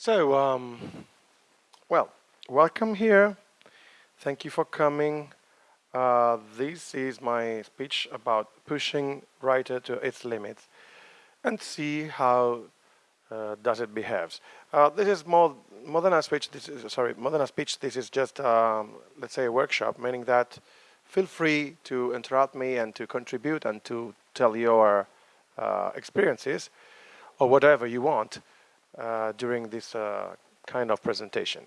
So, um, well, welcome here. Thank you for coming. Uh, this is my speech about pushing writer to its limits and see how uh, does it behaves. Uh, this is more more than a speech. This is sorry, more than a speech. This is just um, let's say a workshop, meaning that feel free to interrupt me and to contribute and to tell your uh, experiences or whatever you want during this uh, kind of presentation.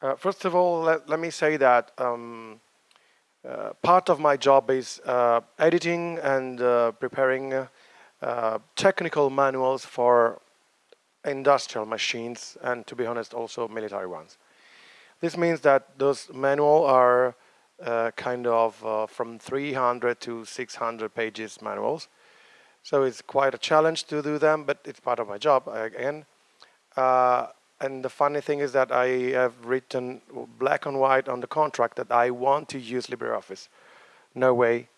Uh, first of all, let, let me say that um, uh, part of my job is uh, editing and preparing technical manuals for industrial machines and to be honest also military ones. This means that those manuals are uh, kind of uh, from 300 to 600 pages manuals. So it's quite a challenge to do them, but it's part of my job again. Uh, and the funny thing is that I have written black and white on the contract that I want to use LibreOffice. No way,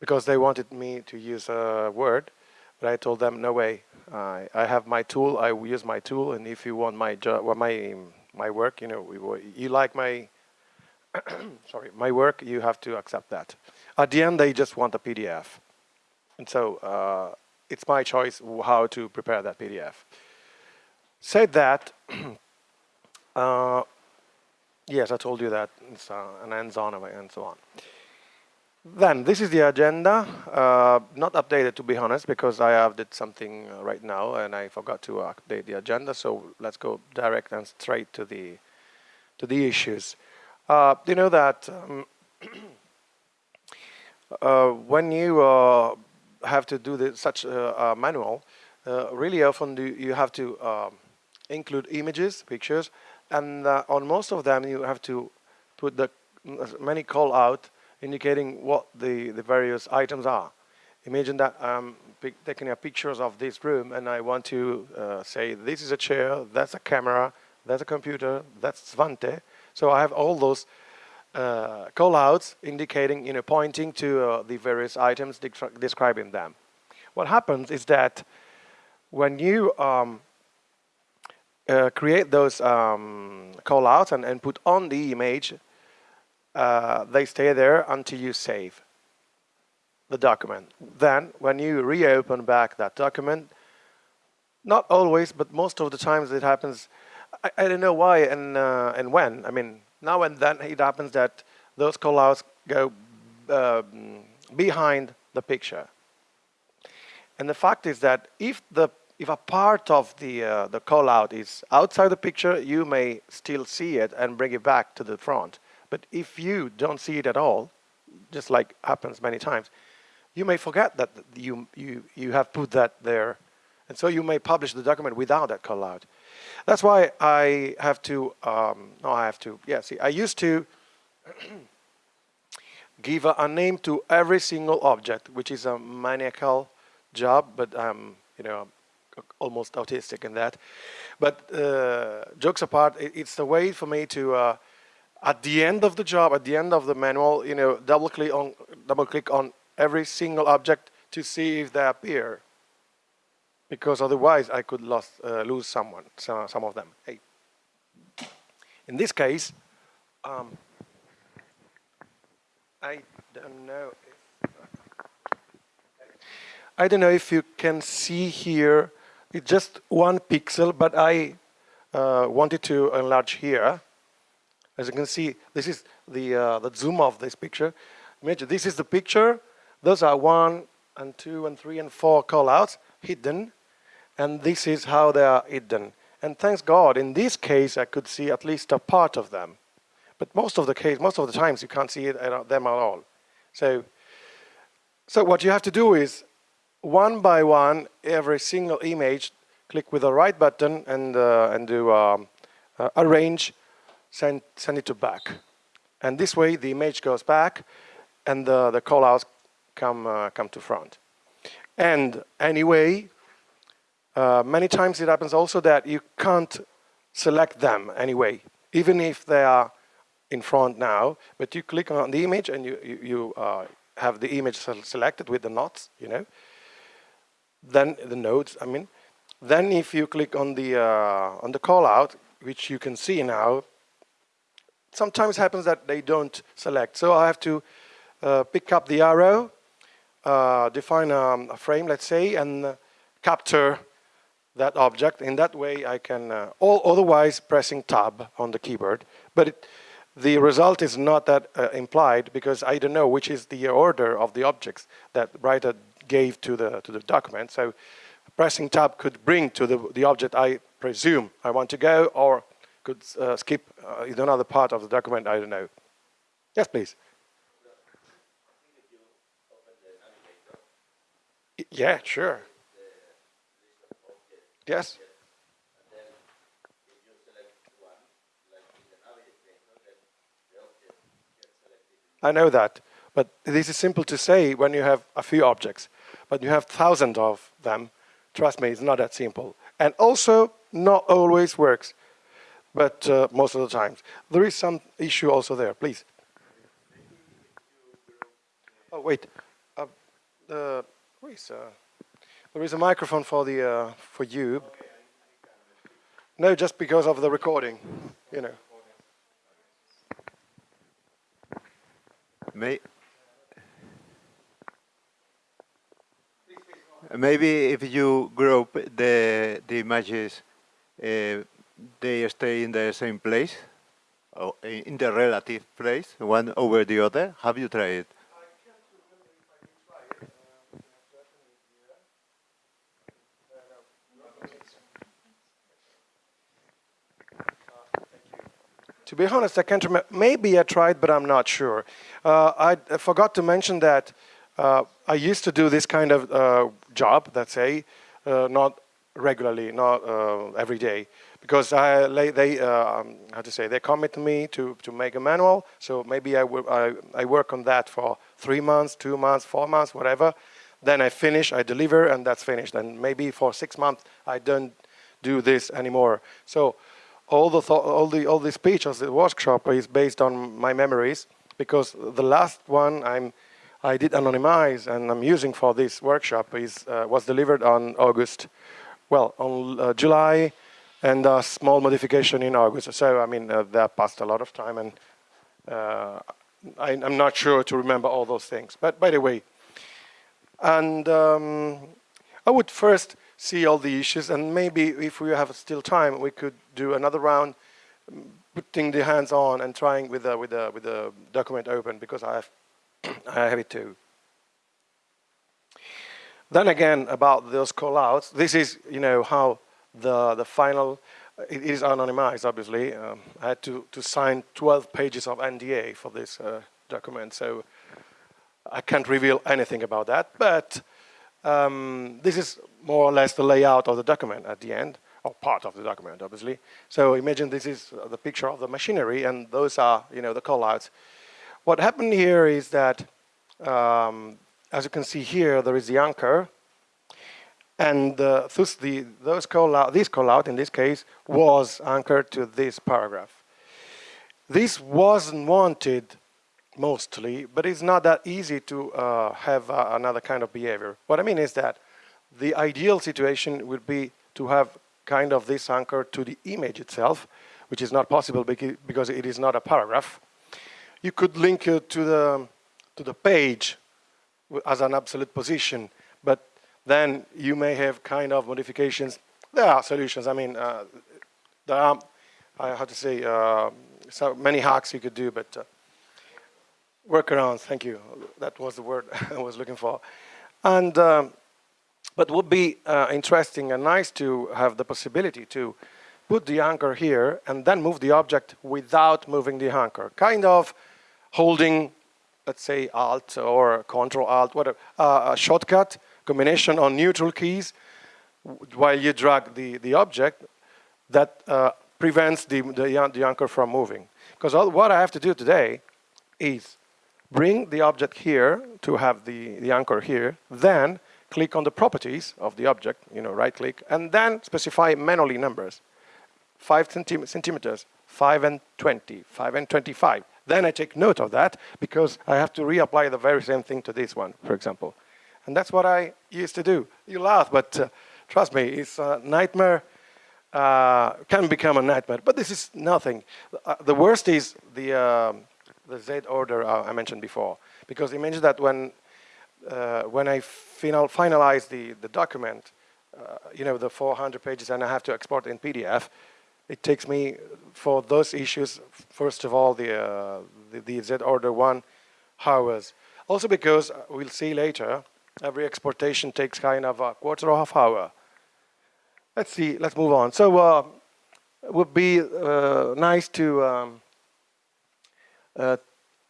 because they wanted me to use a Word, but I told them no way. I have my tool. I use my tool, and if you want my job, well, my my work, you know, you like my sorry, my work, you have to accept that. At the end, they just want a PDF. And so uh, it's my choice how to prepare that PDF. Said that, uh, yes, I told you that it's uh, an hands-on and so on. Then this is the agenda, uh, not updated to be honest, because I have did something uh, right now and I forgot to update the agenda. So let's go direct and straight to the to the issues. Uh, you know that um, uh, when you uh, have to do such a, manual, uh, really often do you have to um, include images, pictures, and uh, on most of them you have to put the many call out indicating what the, the various items are. Imagine that I'm taking a pictures of this room and I want to uh, say this is a chair, that's a camera, that's a computer, that's Svante, so I have all those uh, callouts indicating, you know, pointing to uh, the various items, describing them. What happens is that when you um, uh, create those um, callouts and, and put on the image, uh, they stay there until you save the document. Then, when you reopen back that document, not always, but most of the times it happens I, I don't know why and uh, and when. I mean, now and then it happens that those callouts go uh, behind the picture. And the fact is that if the if a part of the uh, the callout is outside the picture, you may still see it and bring it back to the front. But if you don't see it at all, just like happens many times, you may forget that you you you have put that there, and so you may publish the document without that callout. That's why I have to, um, no, I have to, yeah, see, I used to give a, a, name to every single object, which is a maniacal job, but I'm, you know, almost autistic in that. But uh, jokes apart, it, it's the way for me to, uh, at the end of the job, at the end of the manual, you know, double click on, double click on every single object to see if they appear because otherwise I could lost, uh, lose someone, some, some of them. Hey. In this case, um, I don't know. I don't know if you can see here. It's just one pixel, but I uh, wanted to enlarge here. As you can see, this is the uh, the zoom of this picture. Imagine this is the picture. Those are one and two and three and four callouts hidden and this is how they are hidden. And thanks God, in this case, I could see at least a part of them. But most of the case, most of the times, you can't see uh, them at all. So, so what you have to do is, one by one, every single image, click with the right button and uh, and do um, uh, arrange, send send it to back, and this way the image goes back, and the the callouts come uh, come to front. And anyway, uh, many times it happens also that you can't select them anyway, even if they are in front now, but you click on the image and you, you, you uh, have the image selected with the knots, you know, then the nodes, I mean, Then if you click on the, uh, on the callout, which you can see now, sometimes happens that they don't select. So I have to uh, pick up the arrow, uh, define um, a frame, let's say, and uh, capture that object. In that way, I can, uh, all otherwise pressing tab on the keyboard. But it, the result is not that uh, implied because I don't know which is the order of the objects that writer gave to the, to the document. So pressing tab could bring to the, the object I presume I want to go or could uh, skip uh, another part of the document, I don't know. Yes, please. Yeah, sure. Yes. I know that, but this is simple to say when you have a few objects, but you have thousands of them. Trust me, it's not that simple. And also, not always works, but uh, most of the times. There is some issue also there, please. Oh, wait. Uh, uh, there is a microphone for the uh, for you. No, just because of the recording, you know. May maybe if you group the the images, uh, they stay in the same place, or in the relative place, one over the other. Have you tried it? To be honest, I can't remember. Maybe I tried, but I'm not sure. Uh, I, forgot to mention that uh, I used to do this kind of uh, job, let's say, uh, not regularly, not uh, every day, because I, they, um, how to say, they commit me to, to make a manual. So maybe I, I, I work on that for three months, two months, four months, whatever. Then I finish, I deliver, and that's finished. And maybe for six months, I don't do this anymore. So all the all the all the speech of the workshop is based on my memories because the last one I'm I did anonymize and I'm using for this workshop is uh, was delivered on August, well on uh, July, and a small modification in August. So I mean uh, that passed a lot of time and uh, I, am not sure to remember all those things. But by the way, and um, I would first see all the issues and maybe if we have still time we could do another round putting the hands on and trying with the with the with the document open because I have I have it too. Then again about those callouts, this is you know how the the final it is anonymized obviously. Um, I had to to sign 12 pages of NDA for this uh, document, so I can't reveal anything about that. But um, this is more or less the layout of the document at the end, or part of the document, obviously. So imagine this is the picture of the machinery, and those are, you know, the callouts. What happened here is that, um, as you can see here, there is the anchor, and uh, thus the, those call out, this callout in this case was anchored to this paragraph. This wasn't wanted mostly, but it's not that easy to uh, have uh, another kind of behavior. What I mean is that the ideal situation would be to have kind of this anchor to the image itself, which is not possible because it is not a paragraph. You could link it to the, to the page as an absolute position, but then you may have kind of modifications. There are solutions. I mean, uh, there are, I have to say, uh, so many hacks you could do, but uh, workarounds, thank you. That was the word I was looking for. And um, but would be uh, interesting and nice to have the possibility to put the anchor here and then move the object without moving the anchor. Kind of holding, let's say, Alt or Control Alt, whatever, uh, a shortcut combination on neutral keys while you drag the, the object that uh, prevents the, the, the anchor from moving. Because what I have to do today is bring the object here to have the, the anchor here, then click on the properties of the object, you know, right click, and then specify manually numbers. 5 centim centimeters, 5 and 20, 5 and 25. Then I take note of that because I have to reapply the very same thing to this one, for example. And that's what I used to do. You laugh, but uh, Trust me, it's a nightmare. Uh, can become a nightmare, but this is nothing. Uh, the worst is the uh, the Z order uh, I mentioned before, because imagine that when uh, when I final finalize the the document, uh, you know, the 400 pages, and I have to export in PDF, it takes me for those issues. First of all, the the, the Z order one hours. Also because we'll see later, every exportation takes kind of a quarter of half hour let's see, let's move on. So uh, it would be uh, nice to, um, uh,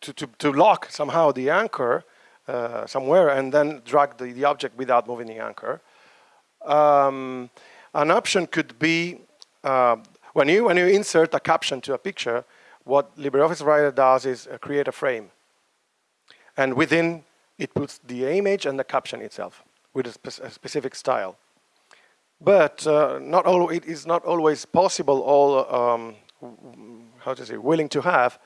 to, to, to, lock somehow the anchor uh, somewhere and then drag the, the object without moving the anchor. Um, an option could be uh, when, you, when you insert a caption to a picture, what LibreOffice Writer does is uh, create a frame. And within, it puts the image and the caption itself with a, spe a specific style. But uh, not all, it is not always possible all, um, how to say, willing to have.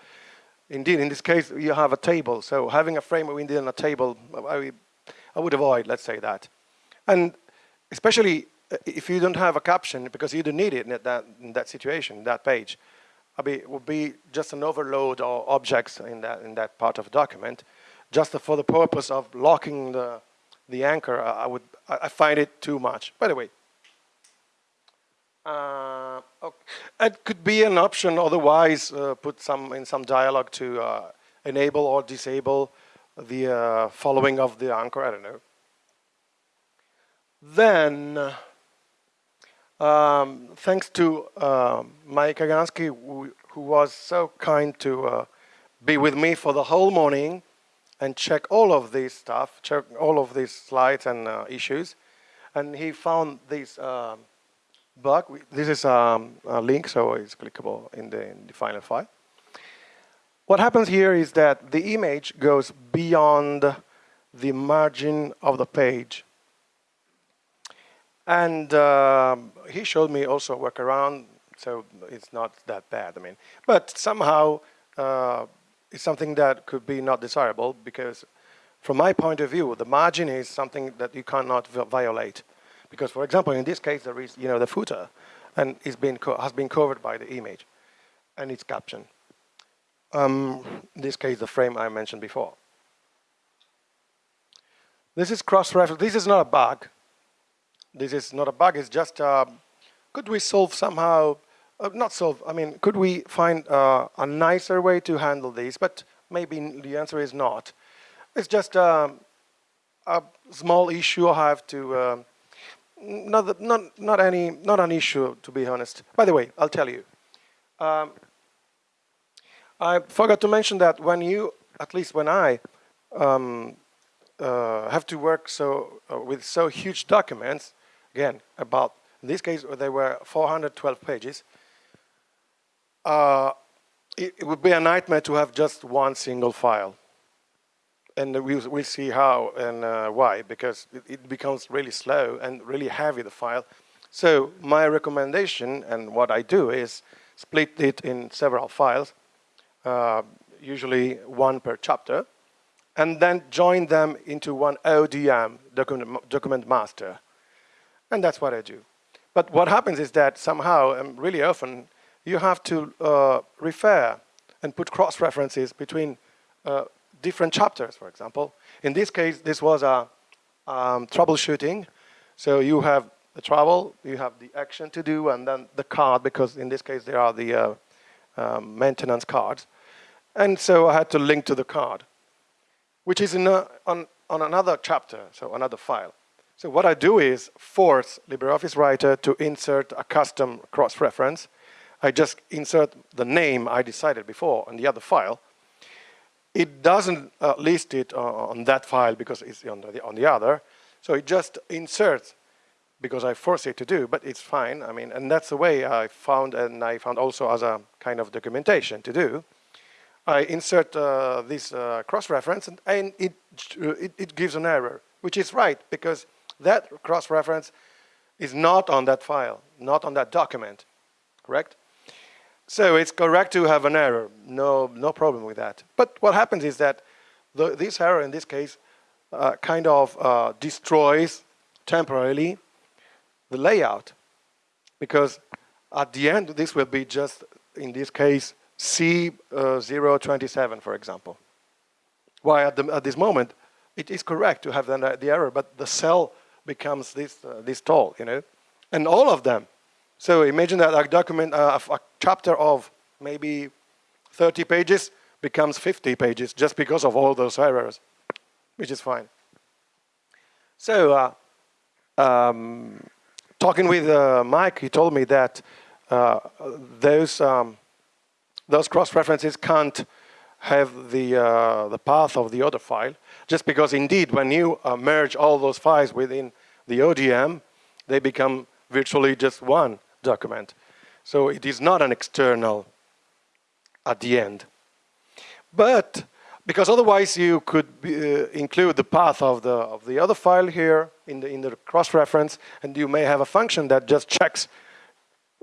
Indeed, in this case, you have a table. So having a frame within a table, I, I would avoid, let's say that. And especially uh, if you don't have a caption, because you don't need it in that, in that situation, that page, it would be just an overload of objects in that, in that part of the document, just for the purpose of locking the, the anchor, I would, I find it too much. By the way, uh, okay. It could be an option, otherwise uh, put some in some dialogue to uh, enable or disable the uh, following of the anchor, I don't know. Then, um, thanks to uh, Mike Kaganski, who, was so kind to uh, be with me for the whole morning and check all of this stuff, check all of these slides and issues. And he found this um, bug. This is um, a link, so it's clickable in the, in the final file. What happens here is that the image goes beyond the margin of the page. And uh, he showed me also a workaround, so it's not that bad, I mean. But somehow uh, it's something that could be not desirable because from my point of view, the margin is something that you cannot violate. Because, for example, in this case, there is, you know, the footer, and it's been has been covered by the image, and its caption. Um, in this case, the frame I mentioned before. This is cross-reference. This is not a bug. This is not a bug. It's just, uh, could we solve somehow, uh, not solve, I mean, could we find uh, a nicer way to handle this? But maybe the answer is not. It's just um, a small issue I have to not, not, not, any, not an issue, to be honest. By the way, I'll tell you. Um, I forgot to mention that when you, at least when I, um, uh, have to work so uh, with so huge documents, again, about, in this case, they were 412 pages, uh, it, it would be a nightmare to have just one single file and we'll, we'll see how and uh, why, because it, it, becomes really slow and really heavy, the file. So my recommendation and what I do is split it in several files, uh, usually one per chapter, and then join them into one ODM, document, document master. And that's what I do. But what happens is that somehow, and really often, you have to uh, refer and put cross-references between uh, different chapters, for example. In this case, this was a um, troubleshooting. So you have the trouble, you have the action to do, and then the card, because in this case, there are the uh, um, maintenance cards. And so I had to link to the card, which is a, on, on another chapter, so another file. So what I do is force LibreOffice Writer to insert a custom cross-reference. I just insert the name I decided before on the other file, it doesn't uh, list it uh, on that file because it's on the, on the other. So it just inserts because I force it to do, but it's fine. I mean, and that's the way I found, and I found also as a kind of documentation to do. I insert uh, this uh, cross-reference and, and it, it, it gives an error, which is right because that cross-reference is not on that file, not on that document, correct? So it's correct to have an error, no, no problem with that. But what happens is that the, this error in this case uh, kind of uh, destroys temporarily the layout because at the end this will be just in this case C027 uh, for example. Why at, the, at, this moment it is correct to have the, the error but the cell becomes this, uh, this tall, you know, and all of them. So imagine that a document, uh, a chapter of maybe 30 pages becomes 50 pages just because of all those errors, which is fine. So uh, um, talking with uh, Mike, he told me that uh, those um, those cross-references can't have the uh, the path of the other file, just because indeed when you uh, merge all those files within the ODM, they become virtually just one document. So it is not an external at the end. But because otherwise you could be, uh, include the path of the of the other file here in the in the cross reference, and you may have a function that just checks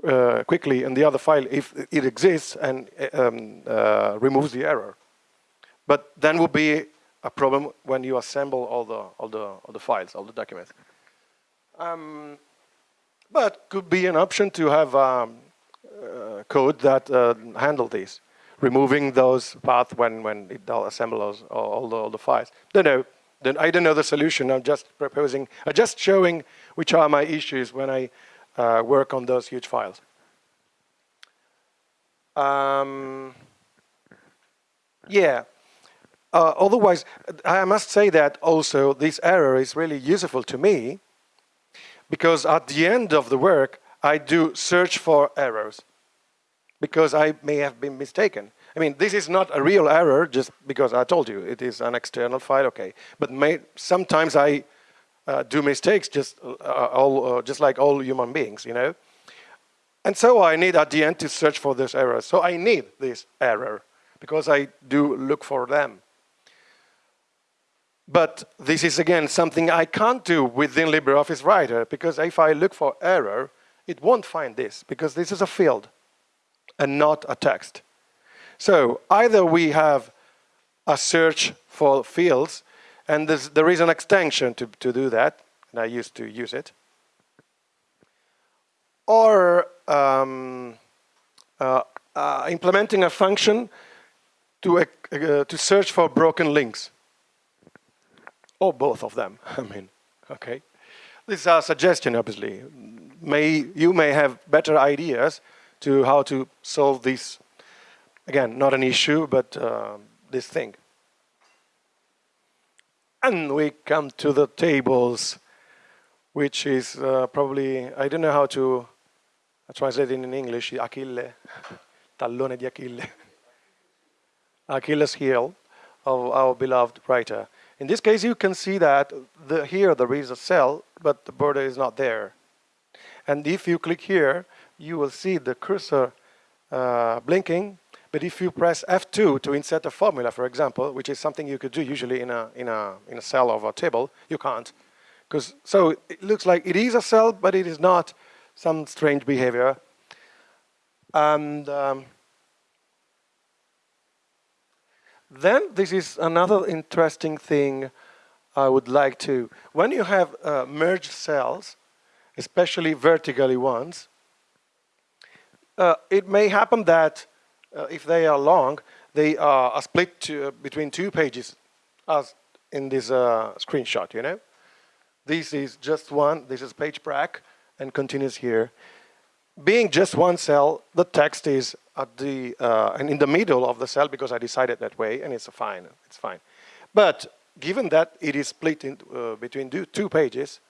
uh, quickly in the other file if it exists and um, uh, removes the error. But then would be a problem when you assemble all the all the all the files, all the documents. Um, but could be an option to have um, uh, code that uh, handle this removing those paths when, when it assembles all, the, all the files. Don't know. I don't know the solution. I'm just proposing, I'm just showing which are my issues when I uh, work on those huge files. Um, yeah. Uh, otherwise, I must say that also this error is really useful to me because at the end of the work, I do search for errors because I may have been mistaken. I mean, this is not a real error just because I told you it is an external file, okay. But may, sometimes I uh, do mistakes just, uh, all, uh, just like all human beings, you know. And so I need at the end to search for this error. So I need this error because I do look for them. But this is again something I can't do within LibreOffice Writer because if I look for error, it won't find this because this is a field and not a text. So either we have a search for fields, and there is an extension to, to do that, and I used to use it, or um, uh, uh, implementing a function to, uh, to search for broken links, or both of them, I mean, okay. This is a suggestion, obviously. May, you may have better ideas to how to solve this Again, not an issue, but uh, this thing. And we come to the tables, which is uh, probably, I don't know how to translate it in English, Achille, tallone di Achille. Achilles heel of our beloved writer. In this case, you can see that the, here there is a cell, but the border is not there. And if you click here, you will see the cursor uh, blinking but if you press F2 to insert a formula, for example, which is something you could do usually in a, in a, in a cell of a table, you can't. Because So it looks like it is a cell, but it is not some strange behavior. And um, then this is another interesting thing I would like to, when you have uh, merged cells, especially vertically ones, uh, it may happen that uh, if they are long, they are split to, uh, between two pages as in this uh, screenshot, you know? This is just one, this is page break and continues here. Being just one cell, the text is at the, uh, and in the middle of the cell because I decided that way and it's fine, it's fine. But given that it is split in, uh, between two, pages,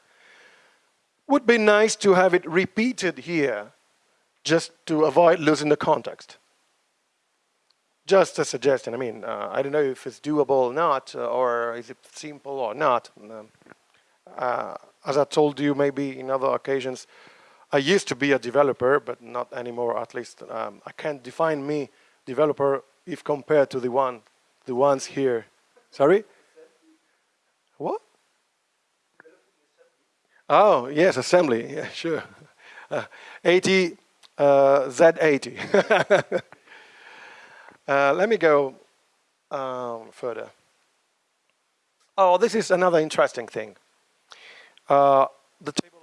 would be nice to have it repeated here just to avoid losing the context just a suggestion. I mean, uh, I don't know if it's doable or not, uh, or is it simple or not. Um, uh, as I told you maybe in other occasions, I used to be a developer, but not anymore. At least um, I can't define me developer if compared to the one, the ones here. Sorry. What? Oh yes, assembly. Yeah, sure. Uh, 80 uh, Z80. Uh, let me go um, further. Oh, this is another interesting thing. Uh, the table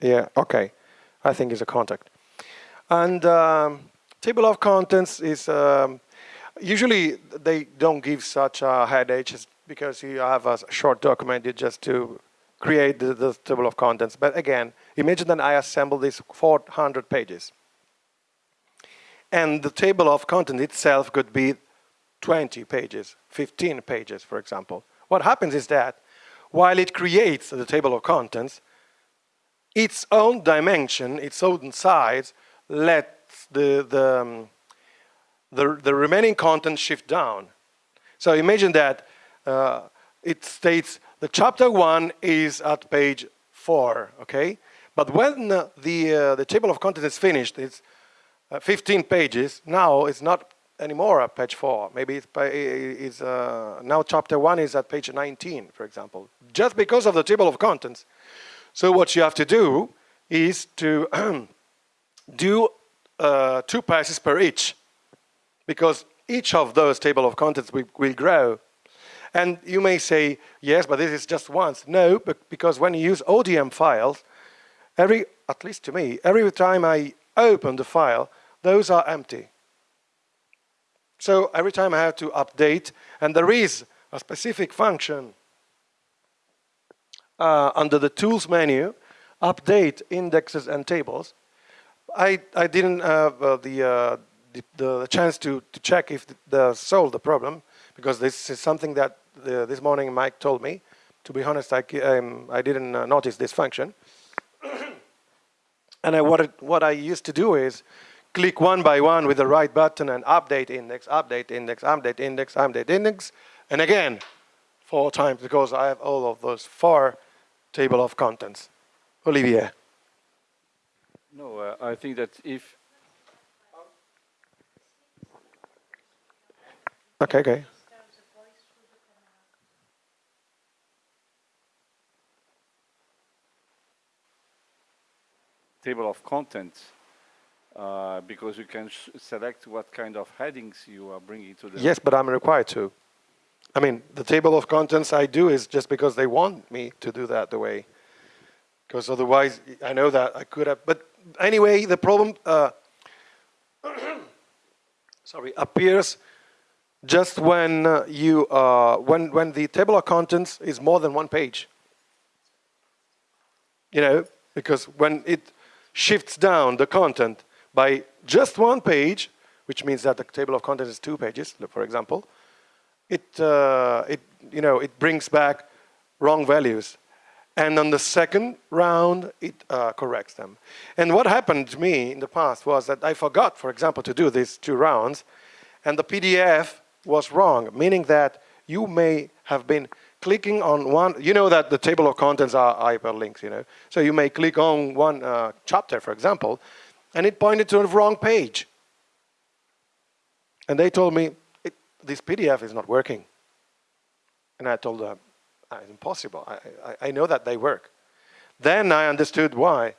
Yeah, okay. I think it's a contact. And um, table of contents is, um, usually they don't give such a headache because you have a short document you just to create the, the, table of contents. But again, imagine that I assemble these 400 pages. And the table of content itself could be 20 pages, 15 pages, for example. What happens is that while it creates the table of contents, its own dimension, its own size, let the, the, um, the, the, remaining content shift down. So imagine that uh, it states the chapter one is at page four, okay? But when the, uh, the table of contents is finished, it's uh, 15 pages, now it's not anymore at page four. Maybe it's, it's uh, now chapter one is at page 19, for example, just because of the table of contents. So what you have to do is to do uh, two passes per each, because each of those table of contents will, will grow. And you may say, yes, but this is just once. No, but because when you use ODM files, every, at least to me, every time I open the file, those are empty. So every time I have to update, and there is a specific function uh, under the Tools menu, update indexes and tables. I, I didn't have uh, the, uh, the, the, chance to, to check if the, the solved the problem because this is something that the, this morning Mike told me. To be honest, I, um, I didn't uh, notice this function. and I, what, it, what I used to do is click one by one with the right button and update index, update index, update index, update index, and again, four times because I have all of those four table of contents. Olivier. No, uh, I think that if... Okay, okay. Table of contents, uh, because you can select what kind of headings you are bringing to the... Yes, but I'm required to. I mean, the table of contents I do is just because they want me to do that the way. Because otherwise, I know that I could have. But anyway, the problem, uh, sorry, appears just when uh, you, uh, when, when the table of contents is more than one page. You know, because when it shifts down the content by just one page, which means that the table of contents is two pages, for example, it, uh, it, you know, it brings back wrong values. And on the second round, it uh, corrects them. And what happened to me in the past was that I forgot, for example, to do these two rounds, and the PDF was wrong, meaning that you may have been clicking on one, you know that the table of contents are hyperlinks, you know. So you may click on one uh, chapter, for example, and it pointed to the wrong page. And they told me, this PDF is not working. And I told them, ah, it's impossible. I, I, I know that they work. Then I understood why.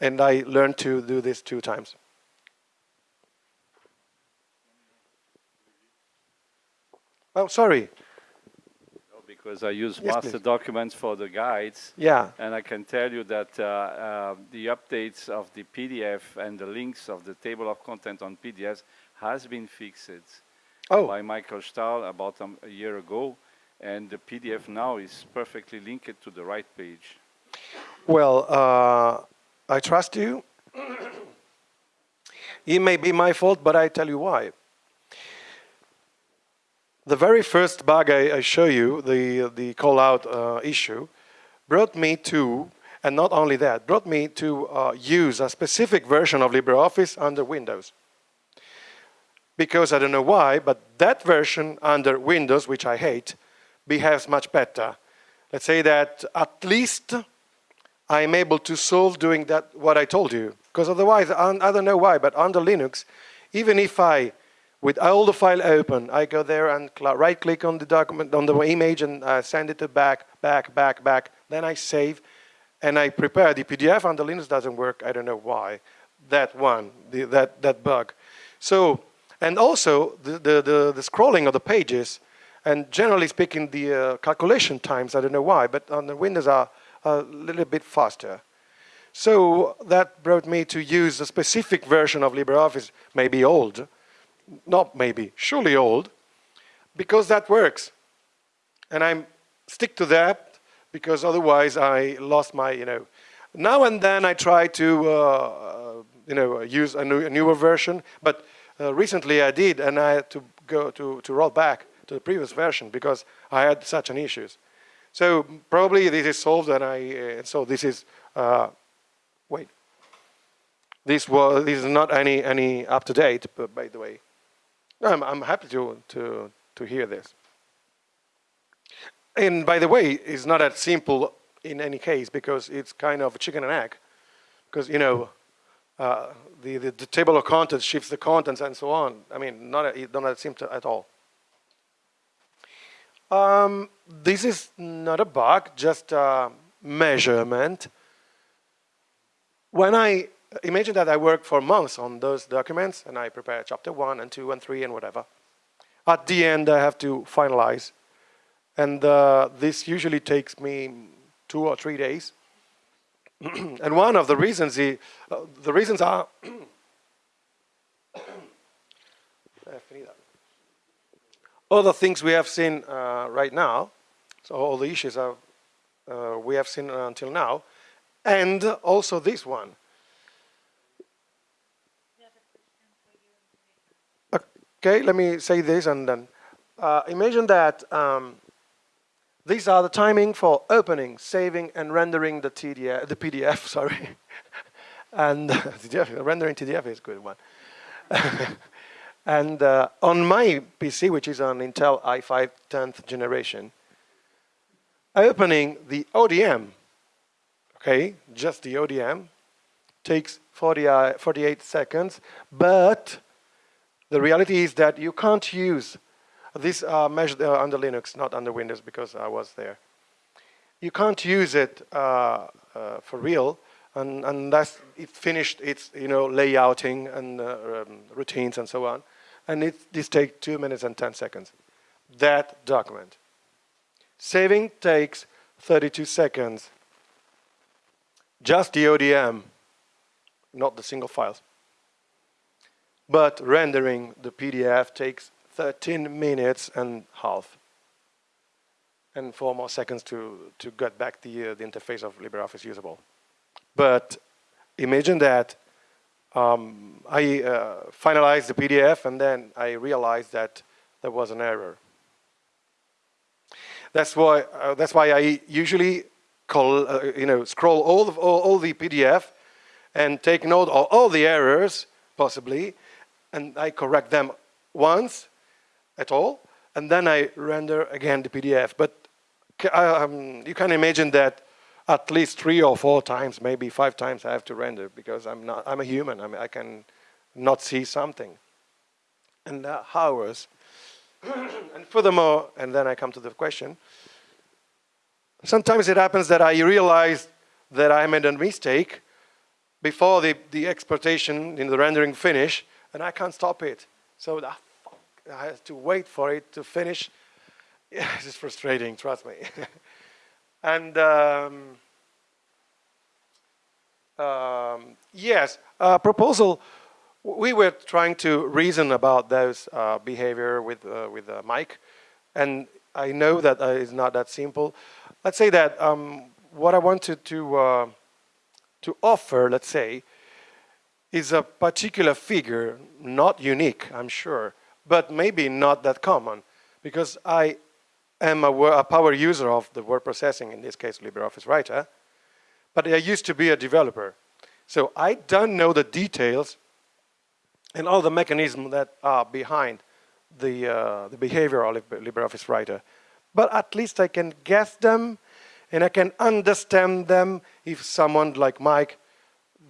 And I learned to do this two times. Oh, sorry. because I use yes, master please. documents for the guides. Yeah. And I can tell you that uh, uh, the updates of the PDF and the links of the table of content on PDFs has been fixed oh. by Michael Stahl about um, a year ago. And the PDF now is perfectly linked to the right page. Well, uh, I trust you. it may be my fault, but I tell you why. The very first bug I, I show you, the, the call-out uh, issue, brought me to, and not only that, brought me to uh, use a specific version of LibreOffice under Windows because I don't know why, but that version under Windows, which I hate, behaves much better. Let's say that at least I'm able to solve doing that what I told you. Because otherwise, I don't know why, but under Linux, even if I, with all the file open, I go there and right-click on the document, on the image, and uh, send it to back, back, back, back. Then I save, and I prepare the PDF under Linux doesn't work. I don't know why. That one, the, that that bug. So and also, the, the, the, the scrolling of the pages, And generally speaking, the uh, calculation times, I don't know why, but on the Windows are a little bit faster. So that brought me to use a specific version of LibreOffice, maybe old, not maybe, surely old, because that works. And I stick to that because otherwise I lost my, you know, now and then I try to, uh, uh you know, use a, new, a newer version, but uh, recently I did and I had to go to, to roll back to the previous version because I had such an issues. So probably this is solved and I, uh, so this is, uh, wait. This was, this is not any, any up to date, but by the way. I'm, I'm happy to, to, to hear this. And by the way, it's not that simple in any case because it's kind of chicken and egg. Because, you know, uh, the, the, the, table of contents shifts the contents and so on. I mean, not, a, not that simple at all. Um, this is not a bug, just a measurement. When I imagine that I work for months on those documents and I prepare chapter one and two and three and whatever. At the end, I have to finalize. And uh, this usually takes me two or three days. and one of the reasons, the, uh, the reasons are all the things we have seen uh, right now, so all the issues are, uh, we have seen until now, and also this one. Okay, let me say this and then. Uh, imagine that um, these are the timing for opening, saving, and rendering the TDF, the PDF, sorry. and rendering TDF is a good one. And uh, on my PC, which is an Intel i5 10th generation, opening the ODM, okay, just the ODM, takes 40, uh, 48 seconds, but the reality is that you can't use this uh, measured uh, under Linux, not under Windows because I was there. You can't use it uh, uh, for real and, unless it finished its you know layouting and uh, um, routines and so on and it, this takes two minutes and 10 seconds. That document. Saving takes 32 seconds. Just the ODM, not the single files. But rendering the PDF takes 13 minutes and half. And four more seconds to, to get back the, uh, the interface of LibreOffice usable. But imagine that um, I uh, finalized the PDF and then I realized that there was an error. That's why, uh, that's why I usually call, uh, you know, scroll all, the, all, all, the PDF and take note of all the errors, possibly, and I correct them once at all, and then I render again the PDF. But um, you can imagine that at least three or four times, maybe five times I have to render because I'm not, I'm a human. I, mean, I can not see something. And uh, hours. and furthermore, and then I come to the question, sometimes it happens that I realize that I made a mistake before the, the exportation in the rendering finish, and I can't stop it. So ah, I have to wait for it to finish. Yeah, it's frustrating, trust me. And um, um, yes, uh, proposal, we were trying to reason about those uh, behavior with, uh, with uh, Mike. And I know that uh, it's not that simple. Let's say that um, what I wanted to, uh, to offer, let's say, is a particular figure, not unique, I'm sure, but maybe not that common. Because I am a, a, power user of the word processing, in this case LibreOffice Writer, but I used to be a developer. So I don't know the details and all the mechanisms that are behind the, uh, the behavior of LibreOffice Writer. But at least I can guess them and I can understand them if someone like Mike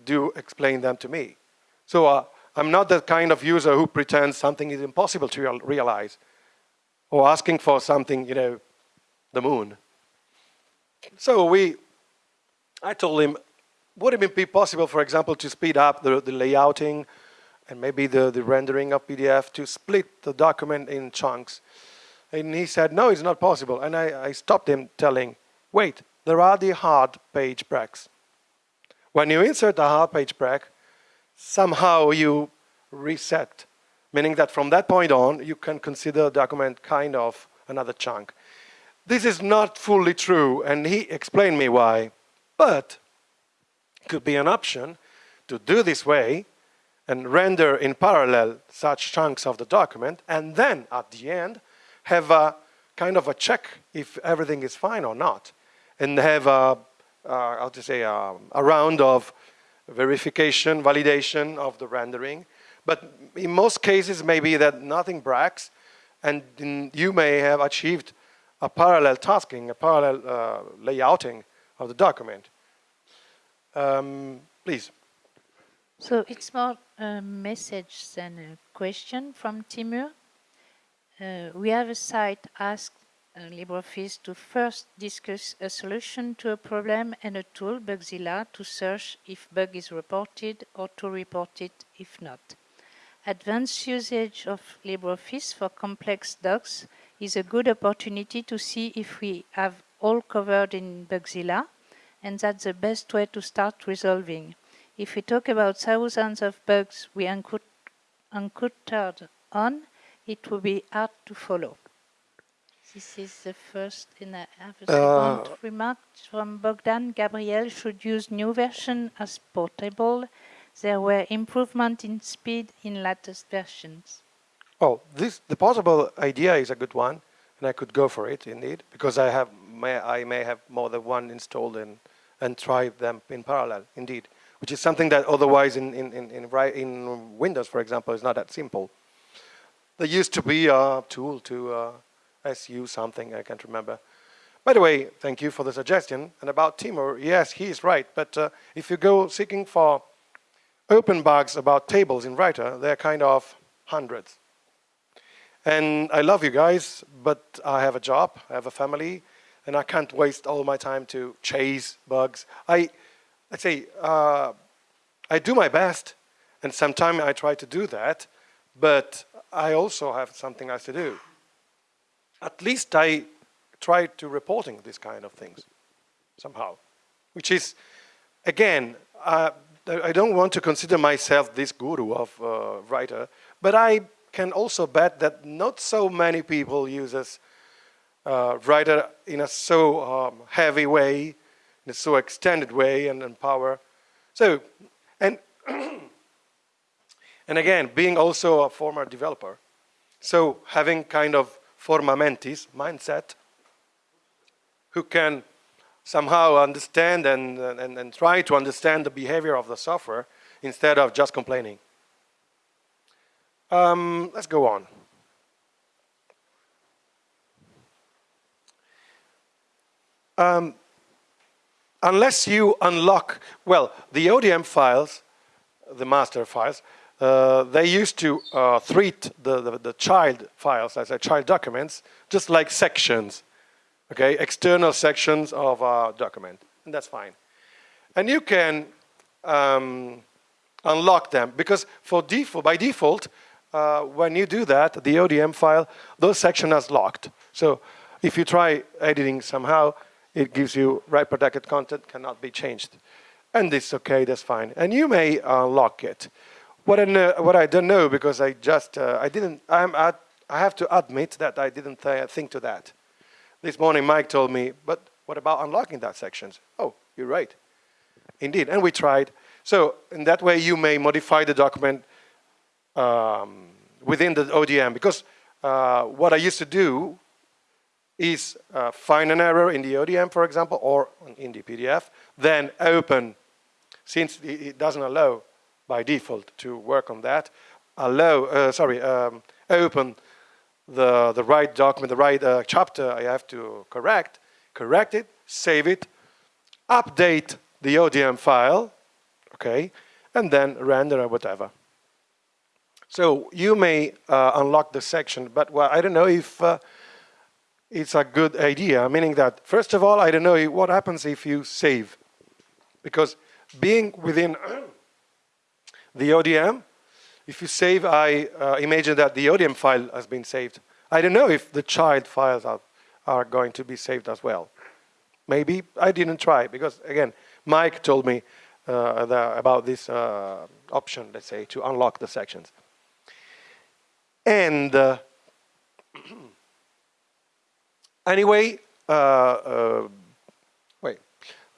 do explain them to me. So uh, I'm not the kind of user who pretends something is impossible to realize or asking for something, you know, the moon. So we, I told him, would it be possible, for example, to speed up the, the layouting and maybe the, the rendering of PDF to split the document in chunks And he said, no, it's not possible. And I, I stopped him telling, wait, there are the hard page breaks. When you insert a hard page break, somehow you reset, meaning that from that point on, you can consider the document kind of another chunk. This is not fully true, and he explained me why, but it could be an option to do this way and render in parallel such chunks of the document, and then at the end, have a kind of a check if everything is fine or not, and have a, uh, how to say, a, a round of verification, validation of the rendering. But in most cases, maybe that nothing breaks, and you may have achieved a parallel tasking, a parallel uh, layouting of the document. Um, please. So it's more a message than a question from Timur. Uh, we have a site Ask LibreOffice to first discuss a solution to a problem and a tool, Bugzilla, to search if bug is reported or to report it if not. Advanced usage of LibreOffice for complex docs is a good opportunity to see if we have all covered in Bugzilla, and that's the best way to start resolving. If we talk about thousands of bugs we encountered on, it will be hard to follow. This is the first, and I a second uh, remark from Bogdan. Gabriel should use new version as portable. There were improvement in speed in latest versions. Oh, this the possible idea is a good one, and I could go for it indeed because I have may, I may have more than one installed and and try them in parallel indeed, which is something that otherwise in in in in, in Windows, for example, is not that simple. There used to be a tool to uh, SU something I can't remember. By the way, thank you for the suggestion. And about Timur, yes, he is right. But uh, if you go seeking for open bugs about tables in Writer, they're kind of hundreds. And I love you guys, but I have a job, I have a family, and I can't waste all my time to chase bugs. I, I say, uh, I do my best, and sometimes I try to do that, but I also have something else to do. At least I try to reporting these kind of things somehow, which is, again, uh, I don't want to consider myself this guru of uh, writer, but I can also bet that not so many people uses uh, writer in a so um, heavy way, in a so extended way and, and power. So, and and again, being also a former developer, so having kind of forma mentis mindset, who can somehow understand and, and, and try to understand the behavior of the software instead of just complaining. Um, let's go on. Um, unless you unlock, well, the ODM files, the master files, uh, they used to uh, treat the, the, the, child files as a child documents, just like sections, okay, external sections of a document, and that's fine. And you can um, unlock them because for default, by default, uh, when you do that, the ODM file, those sections are locked. So if you try editing somehow, it gives you write protected content cannot be changed. And it's okay, that's fine. And you may unlock it. What I, know, what I don't know, because I just, uh, I didn't, I'm at, I have to admit that I didn't th think to that. This morning Mike told me, but what about unlocking that sections? Oh, you're right. Indeed, and we tried. So in that way you may modify the document um, within the ODM because uh, what I used to do is uh, find an error in the ODM, for example, or in the PDF, then open, since it doesn't allow by default to work on that, allow, uh, sorry, um, open the, the right document, the right uh, chapter I have to correct, correct it, save it, update the ODM file, okay, and then render or whatever. So you may uh, unlock the section, but well, I don't know if uh, it's a good idea, meaning that, first of all, I don't know what happens if you save. Because being within the ODM, if you save, I uh, imagine that the ODM file has been saved. I don't know if the child files are, are going to be saved as well. Maybe I didn't try because again, Mike told me uh, the, about this uh, option, let's say, to unlock the sections. And uh, anyway, uh, uh, wait,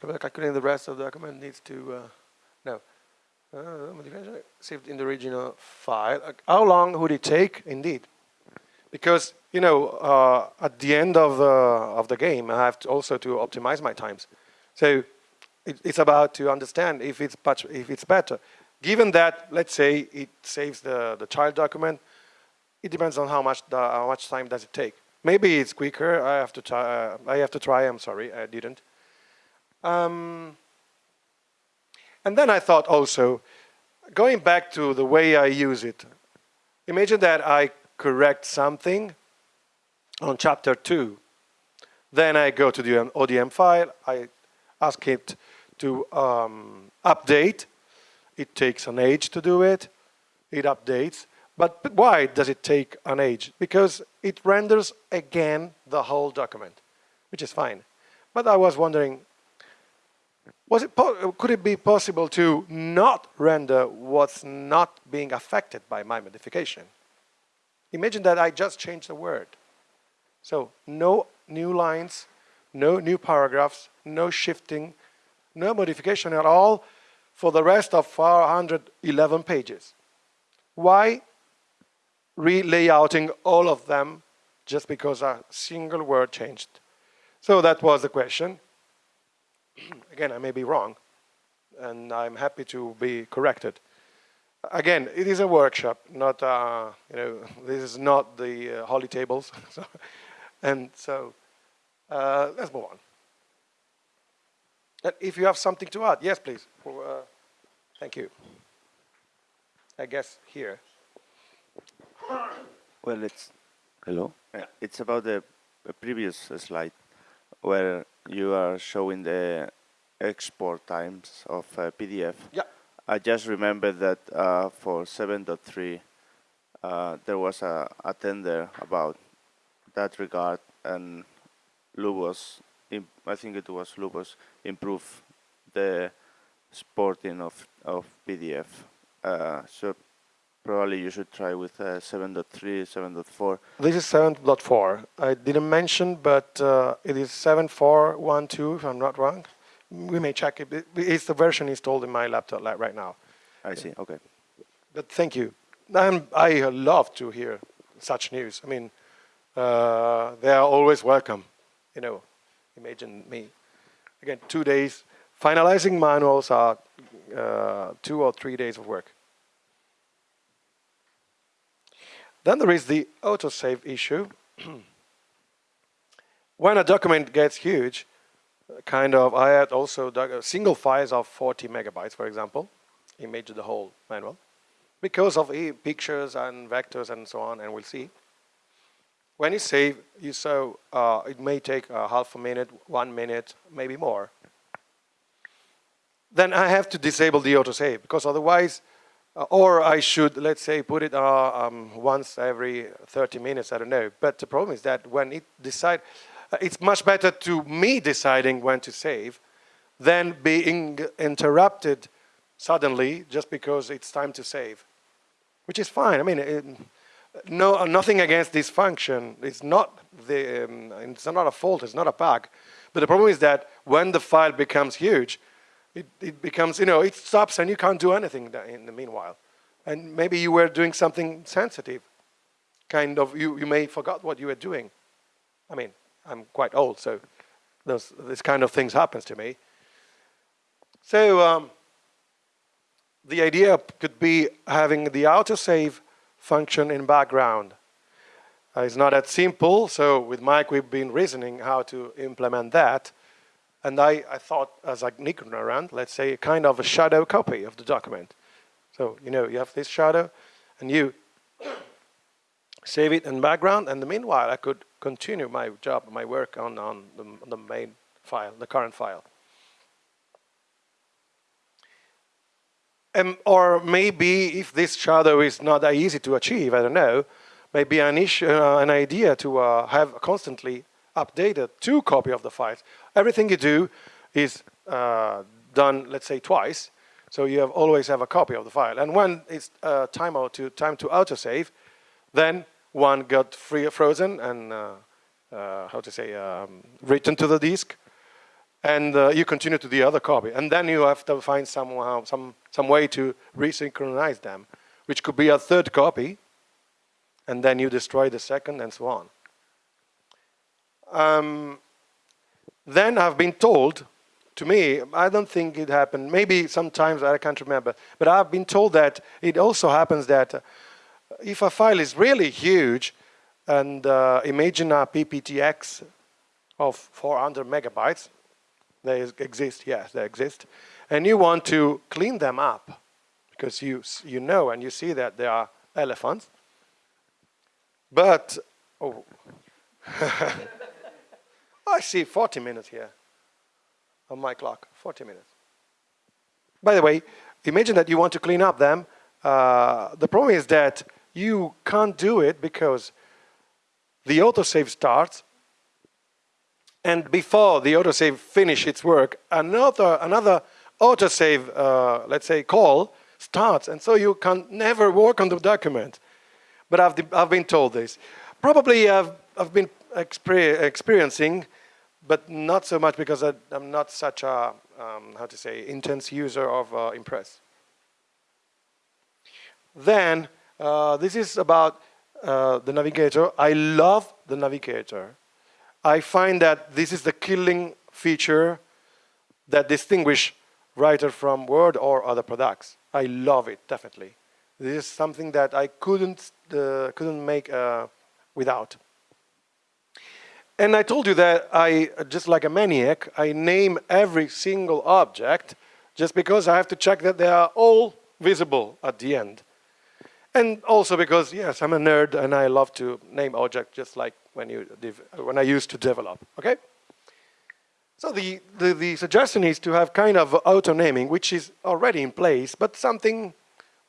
calculating the rest of the document needs to, uh, saved in the original file. How long would it take, indeed? Because, you know, at the end of the, of the game, I have to also to optimize my times. So it, it's about to understand if it's, much, if it's better. Given that, let's say, it saves the, the child document, it depends on how much, the, how much time does it take. Maybe it's quicker. I have to try. Uh, I have to try. I'm sorry, I didn't. Um, and then I thought also, going back to the way I use it. Imagine that I correct something on chapter two. Then I go to the ODM file. I ask it to um, update. It takes an age to do it. It updates. But why does it take an age? Because it renders again the whole document, which is fine. But I was wondering, was it could it be possible to not render what's not being affected by my modification? Imagine that I just changed the word. So no new lines, no new paragraphs, no shifting, no modification at all for the rest of 411 pages. Why relayouting all of them just because a single word changed. So that was the question. Again, I may be wrong, and I'm happy to be corrected. Again, it is a workshop, not, uh, you know, this is not the uh, holy tables. so, and so, uh, let's move on. And if you have something to add, yes, please. Uh, thank you. I guess here. Well, it's hello. Yeah. It's about the, the previous slide where you are showing the export times of uh, PDF. Yeah. I just remember that uh, for 7.3 uh, there was a, a, tender about that regard and Lubos, I think it was Lubos, improved the exporting of, of PDF. Uh, so Probably you should try with uh, 7.3, 7.4. This is 7.4. I didn't mention, but uh, it is 7.4.1.2, if I'm not wrong. We may check it. It's the version installed in my laptop right now. I see, okay. But thank you. And I love to hear such news. I mean, uh, they are always welcome. You know, imagine me. Again, two days. Finalizing manuals are uh, two or three days of work. Then there is the autosave issue. when a document gets huge, kind of, I had also uh, single files of 40 megabytes, for example, image of the whole manual, because of e pictures and vectors and so on, and we'll see. When you save, you saw uh, it may take a half a minute, one minute, maybe more. Then I have to disable the autosave, because otherwise uh, or I should, let's say, put it uh, um, once every 30 minutes, I don't know. But the problem is that when it decide, uh, it's much better to me deciding when to save than being interrupted suddenly just because it's time to save, which is fine. I mean, it, no, nothing against this function. It's not the, um, it's not a fault. It's not a bug. But the problem is that when the file becomes huge, it, it becomes, you know, it stops and you can't do anything in the meanwhile. And maybe you were doing something sensitive. Kind of, you, you may forgot what you were doing. I mean, I'm quite old, so those, this kind of things happens to me. So um, the idea could be having the autosave function in background. Uh, it's not that simple, so with Mike we've been reasoning how to implement that. And I, I thought as an ignorant, let's say, kind of a shadow copy of the document. So, you know, you have this shadow, and you save it in background, and the meanwhile, I could continue my job, my work on, on the, the main file, the current file. Um, or maybe if this shadow is not that easy to achieve, I don't know, maybe an issue, uh, an idea to uh, have constantly updated two copy of the files. Everything you do is uh, done, let's say, twice. So you have always have a copy of the file. And when it's uh, time, to, time to autosave, then one got free, frozen and, uh, uh, how to say, um, written to the disk. And uh, you continue to the other copy. And then you have to find somehow, some, some way to resynchronize them, which could be a third copy. And then you destroy the second and so on. Um, then I've been told, to me, I don't think it happened, maybe sometimes I can't remember, but I've been told that it also happens that uh, if a file is really huge, and uh, imagine a PPTX of 400 megabytes, they exist, yes, they exist, and you want to clean them up because you, you know and you see that they are elephants, but, oh, I see 40 minutes here on my clock, 40 minutes. By the way, imagine that you want to clean up them. Uh, the problem is that you can't do it because the autosave starts and before the autosave finish its work, another, another autosave, uh, let's say, call starts. And so you can never work on the document. But I've, I've been told this. Probably I've, I've been experiencing, but not so much because I, am not such a, um, how to say, intense user of uh, Impress. Then, uh, this is about uh, the navigator. I love the navigator. I find that this is the killing feature that distinguish writer from Word or other products. I love it, definitely. This is something that I couldn't, uh, couldn't make uh, without. And I told you that I, just like a maniac, I name every single object just because I have to check that they are all visible at the end. And also because, yes, I'm a nerd and I love to name objects just like when, you when I used to develop, okay? So the, the, the suggestion is to have kind of auto-naming, which is already in place, but something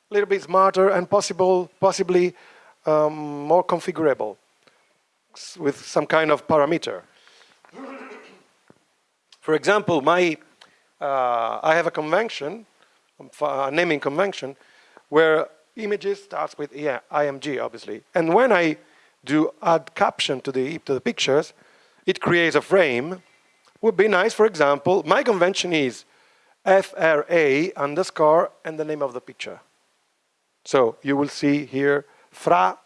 a little bit smarter and possible, possibly um, more configurable with some kind of parameter. For example, my, uh, I have a convention, a naming convention, where images starts with yeah, IMG, obviously. And when I do add caption to the, to the pictures, it creates a frame. Would be nice, for example, my convention is FRA underscore and the name of the picture. So you will see here fra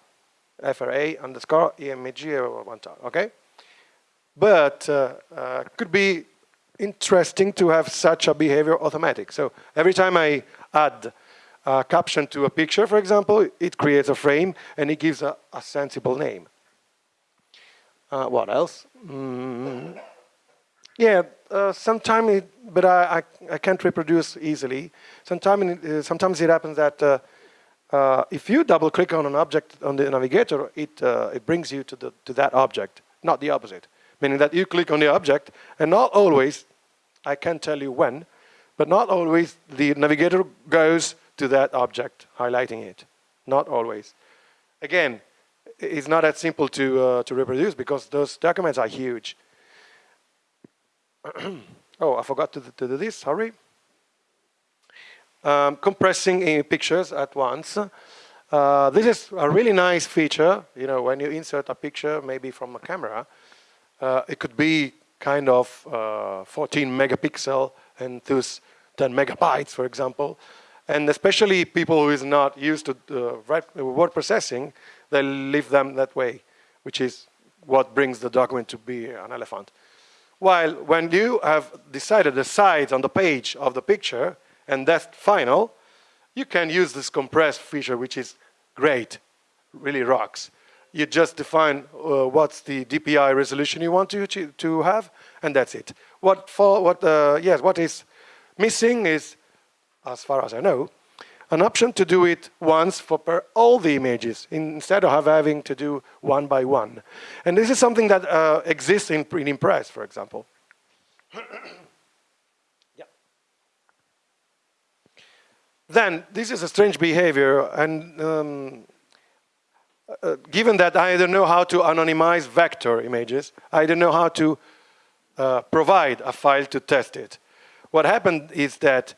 FRA underscore EMG one time, okay? But uh, uh, could be interesting to have such a behavior automatic. So every time I add a caption to a picture, for example, it creates a frame and it gives a, a sensible name. Uh, what else? Mm, yeah, uh, sometimes, but I, I, I, can't reproduce easily. Sometimes, uh, sometimes it happens that uh, uh, if you double click on an object on the navigator, it, uh, it brings you to, the, to that object, not the opposite. Meaning that you click on the object and not always, I can't tell you when, but not always the navigator goes to that object, highlighting it. Not always. Again, it's not that simple to, uh, to reproduce because those documents are huge. oh, I forgot to, to do this, sorry um, compressing pictures at once. Uh, this is a really nice feature, you know, when you insert a picture, maybe from a camera, uh, it could be kind of uh, 14 megapixel and thus 10 megabytes, for example. And especially people who is not used to uh, word processing, they leave them that way, which is what brings the document to be an elephant. While when you have decided the size on the page of the picture, and that's final, you can use this compressed feature, which is great, really rocks. You just define uh, what's the DPI resolution you want to, to have, and that's it. What, for, what, uh, yes, what is missing is, as far as I know, an option to do it once for per all the images instead of having to do one by one. And this is something that uh, exists in, in Impress, for example. Then, this is a strange behavior, and um, uh, given that I don't know how to anonymize vector images, I don't know how to uh, provide a file to test it. What happened is that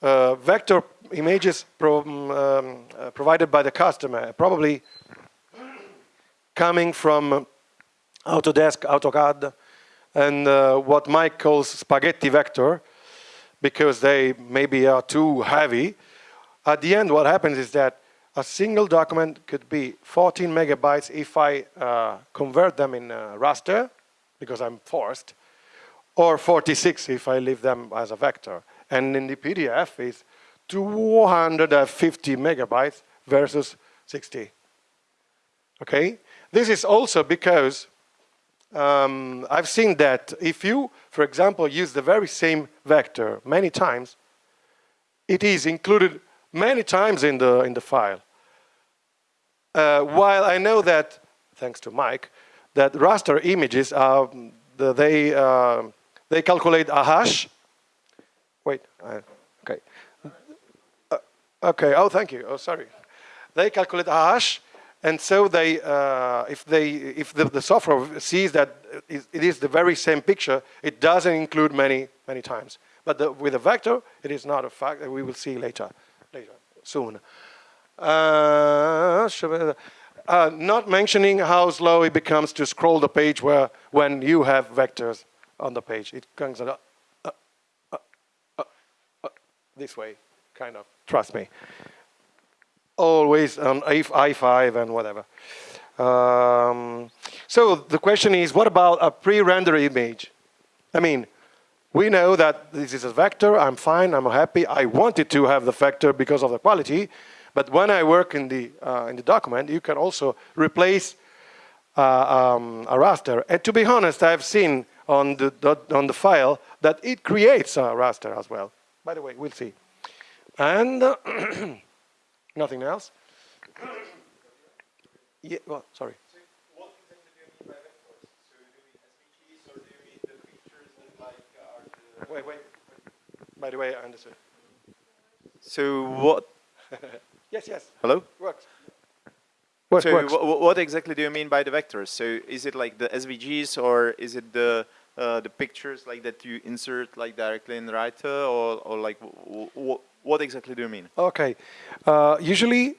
uh, vector images pro um, uh, provided by the customer, probably coming from Autodesk, AutoCAD, and uh, what Mike calls spaghetti vector, because they maybe are too heavy. At the end, what happens is that a single document could be 14 megabytes if I uh, convert them in raster, because I'm forced, or 46 if I leave them as a vector. And in the PDF is 250 megabytes versus 60. Okay? This is also because um, I've seen that if you, for example, use the very same vector many times, it is included many times in the, in the file. Uh, while I know that, thanks to Mike, that raster images are, they, uh, they calculate a hash. Wait, okay. Uh, okay, oh, thank you, oh, sorry. They calculate a hash, and so they, uh, if, they, if the, the software sees that it is the very same picture, it doesn't include many, many times. But the, with a vector, it is not a fact that we will see later, later, soon. Uh, uh, not mentioning how slow it becomes to scroll the page where when you have vectors on the page. It comes uh, uh, uh, uh, this way, kind of, trust me. Always on i5 and whatever. Um, so the question is, what about a pre-rendered image? I mean, we know that this is a vector, I'm fine, I'm happy, I wanted to have the vector because of the quality, but when I work in the, uh, in the document, you can also replace uh, um, a raster. And to be honest, I've seen on the, on the file that it creates a raster as well. By the way, we'll see. And uh, nothing else. yeah, well, sorry. Wait, wait. By the way, I understood. So what Yes, yes. Hello? Works. Works, so works. what exactly do you mean by the vectors? So is it like the SVGs or is it the uh, the pictures like that you insert like directly in Writer or, or like what exactly do you mean? Okay. Uh, usually,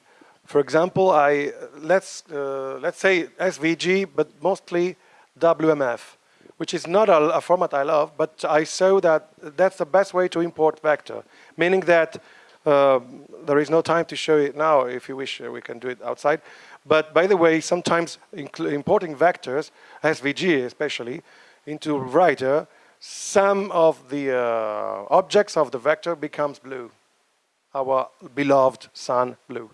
for example, I let's uh, let's say SVG, but mostly WMF, which is not a, a, format I love, but I saw that that's the best way to import vector, meaning that uh, there is no time to show it now. If you wish, uh, we can do it outside. But by the way, sometimes importing vectors, SVG especially, into writer, some of the uh, objects of the vector becomes blue, our beloved sun blue.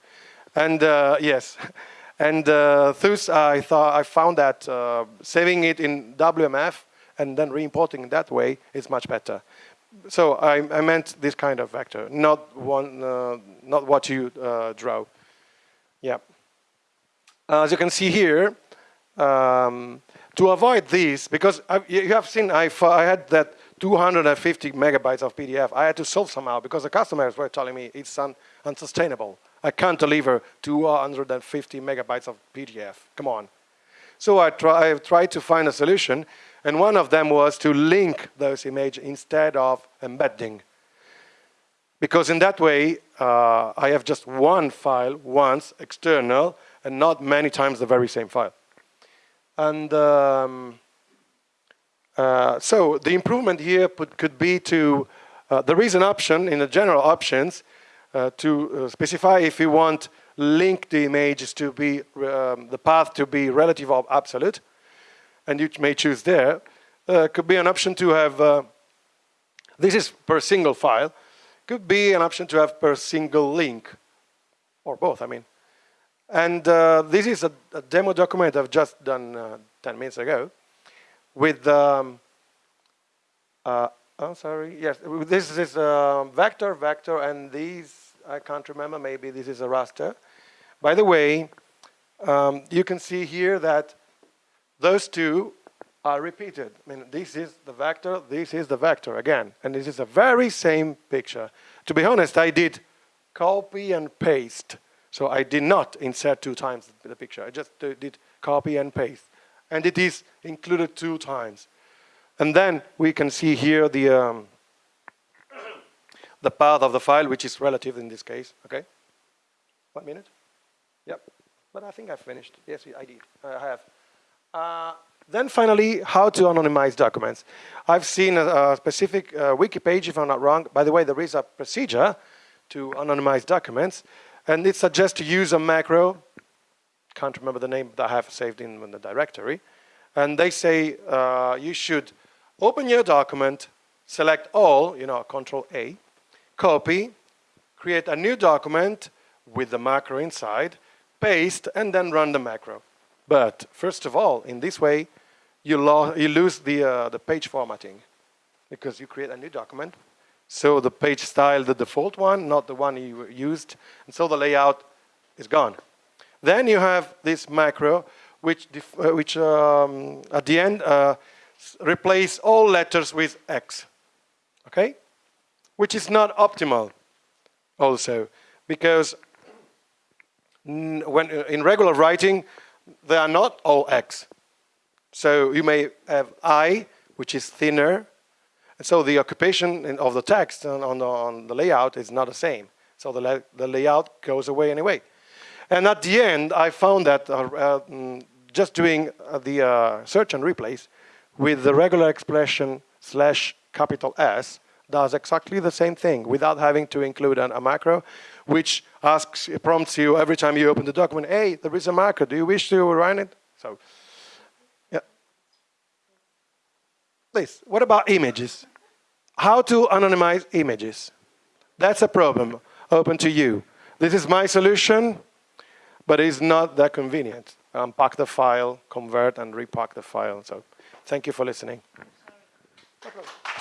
And uh, yes, and uh, thus I thought I found that uh, saving it in WMF and then re-importing that way is much better so I, I, meant this kind of vector, not one, uh, not what you uh, draw. Yeah. As you can see here, um, to avoid this, because I, you have seen I, I had that 250 megabytes of PDF. I had to solve somehow because the customers were telling me it's un, unsustainable. I can't deliver 250 megabytes of PDF. Come on. So I, try, I tried to find a solution and one of them was to link those images instead of embedding. Because in that way, uh, I have just one file once, external, and not many times the very same file. And um, uh, so the improvement here could be to, uh, there is an option in the general options uh, to uh, specify if you want link the images to be, um, the path to be relative or absolute. And you may choose there, uh, could be an option to have, uh, this is per single file, could be an option to have per single link, or both, I mean. And uh, this is a, a, demo document I've just done uh, 10 minutes ago with, um, uh, oh, sorry, yes, this is a vector, vector, and these, I can't remember, maybe this is a raster. By the way, um, you can see here that those two are repeated. I mean, this is the vector, this is the vector again. And this is a very same picture. To be honest, I did copy and paste So I did not insert two times the picture. I just did copy and paste. And it is included two times. And then we can see here the, um, the path of the file, which is relative in this case, okay? One minute? Yep. But I think I've finished. Yes, I did. I have. Uh, then finally, how to anonymize documents. I've seen a, a specific uh, wiki page, if I'm not wrong. By the way, there is a procedure to anonymize documents. And it suggests to use a macro. Can't remember the name that I have saved in, in the directory. And they say uh, you should open your document, select all, you know, control A, copy, create a new document with the macro inside, paste, and then run the macro. But first of all, in this way, you, lo you lose the, uh, the page formatting because you create a new document. So the page style, the default one, not the one you used. And so the layout is gone. Then you have this macro, which, uh, which um, at the end uh, replace all letters with X. Okay? Which is not optimal also, because when uh, in regular writing, they are not all X. So you may have I, which is thinner. And so the occupation of the text on, the, on the layout is not the same. So the, la the layout goes away anyway. And at the end, I found that uh, uh, mm, just doing uh, the uh, search and replace with the regular expression slash capital S does exactly the same thing without having to include an, a macro, which asks, prompts you every time you open the document, hey, there is a macro, do you wish to run it? So yeah. Please, what about images? How to anonymize images? That's a problem, open to you. This is my solution, but it's not that convenient. Unpack the file, convert, and repack the file. So thank you for listening. No